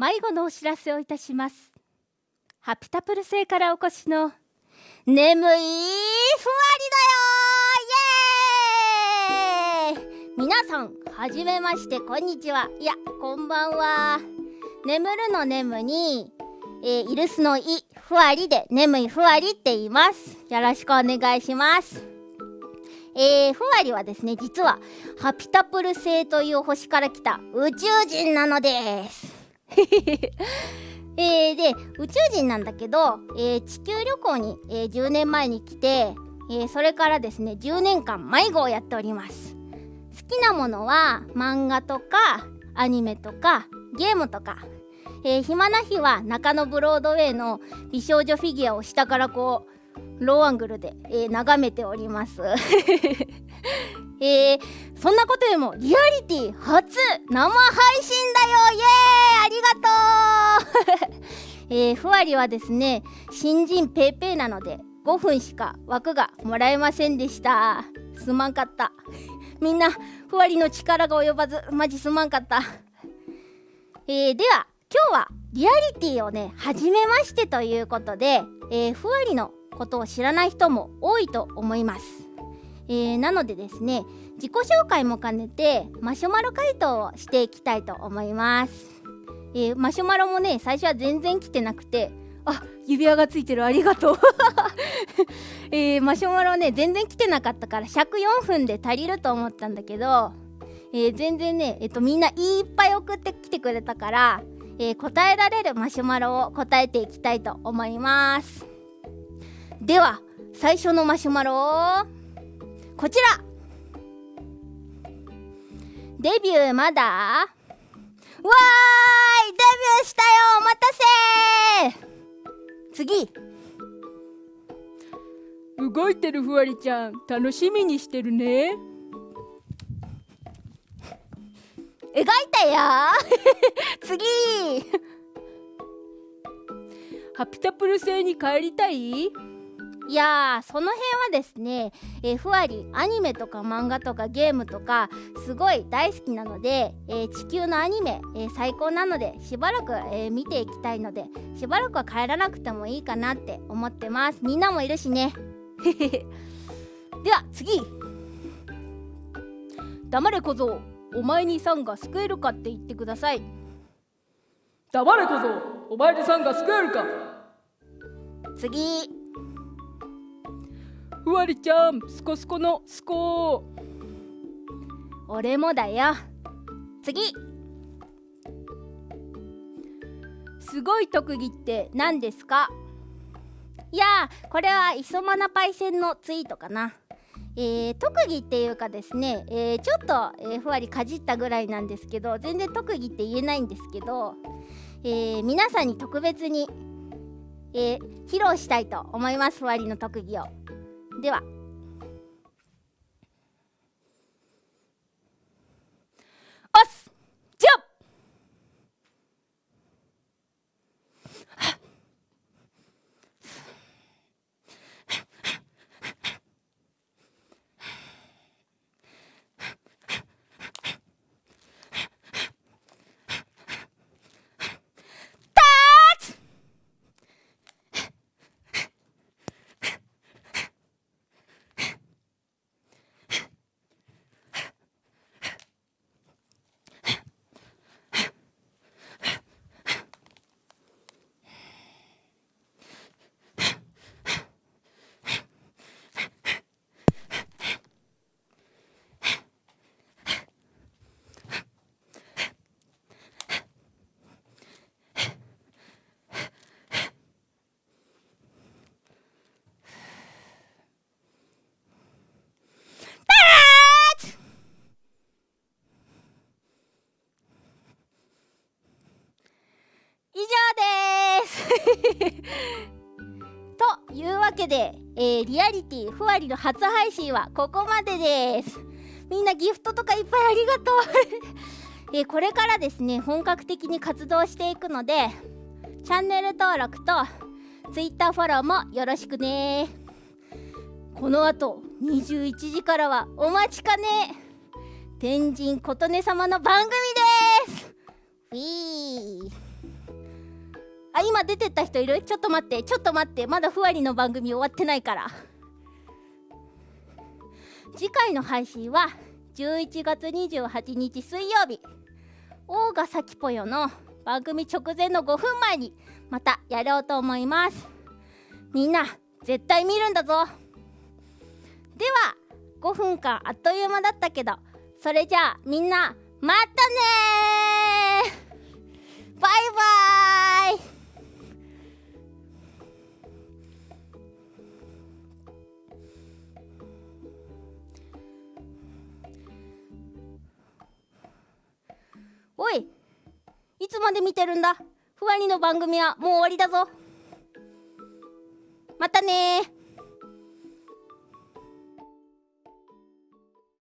迷子のお知らせをいたします。ハピタプル星からお越しの眠いふわりだよ！イエーイ！皆さんはじめましてこんにちは。いやこんばんは。眠るの眠に、えー、イルスのいふわりで眠いふわりって言います。よろしくお願いします。えー、ふわりはですね実はハピタプル星という星から来た宇宙人なのです。えー、で宇宙人なんだけど、えー、地球旅行に、えー、10年前に来て、えそれからですね10年間迷子をやっております。好きなものは漫画とかアニメとかゲームとか、え暇な日は中野ブロードウェイの美少女フィギュアを下からこうローアングルで、え、眺めております。えー、そんなことよりもリアリティ初生配信だよ。イエーイ。ありがとう。えー、ふわりはですね新人ペイペイなので5分しか枠がもらえませんでした。すまんかった。みんなふわりの力が及ばずマジすまんかった。えー、では今日はリアリティをね初めましてということで、えー、ふわりのことを知らない人も多いと思います、えー、なのでですね自己紹介も兼ねてマシュマロ回答をしていきたいと思います、えー、マシュマロもね最初は全然来てなくてあ指輪がついてるありがとう。えー、マシュマロね全然来てなかったから尺4分で足りると思ったんだけど、えー、全然ね、えっと、みんないっぱい送ってきてくれたから、えー、答えられるマシュマロを答えていきたいと思います。では最初のマシュマロを。こちら。デビューまだ？わーい！デビューしたよ！お待たせ！次。動いてるふわりちゃん楽しみにしてるね。描いたよ！次。ハピタプル星に帰りたい？いやその辺はですね、えー、ふわりアニメとか漫画とかゲームとかすごい大好きなので、えー、地球のアニメ、えー、最高なのでしばらく、え見ていきたいのでしばらくは帰らなくてもいいかなって思ってます。みんなもいるしね。では次。黙れ小僧お前にさんが救えるかって言ってください。黙れ小僧お前にさんが救えるか。次ふわりちゃんすこすこのすこ俺もだよ。次。すごい特技って何ですか？いやこれは磯マナパイセンのツイートかな。えー、特技っていうかですね、えー、ちょっと、えー、ふわりかじったぐらいなんですけど全然特技って言えないんですけど、え皆さんに特別に、え披露したいと思いますふわりの特技を。ではというわけで、えー、リアリティふわりの初配信はここまでです。みんなギフトとかいっぱいありがとう。えー、これからですね本格的に活動していくのでチャンネル登録と Twitter フォローもよろしくね。このあと21時からはお待ちかね。天神琴音様の番組です。あ今出てった人いる？ちょっと待って。ちょっと待って。まだふわりの番組終わってないから。次回の配信は11月28日水曜日。オーガサキポヨの番組直前の5分前にまたやろうと思います。みんな絶対見るんだぞ。では5分間あっという間だったけどそれじゃあみんなまたねバイバイ。いつまで見てるんだ？ふわりの番組はもう終わりだぞ。またね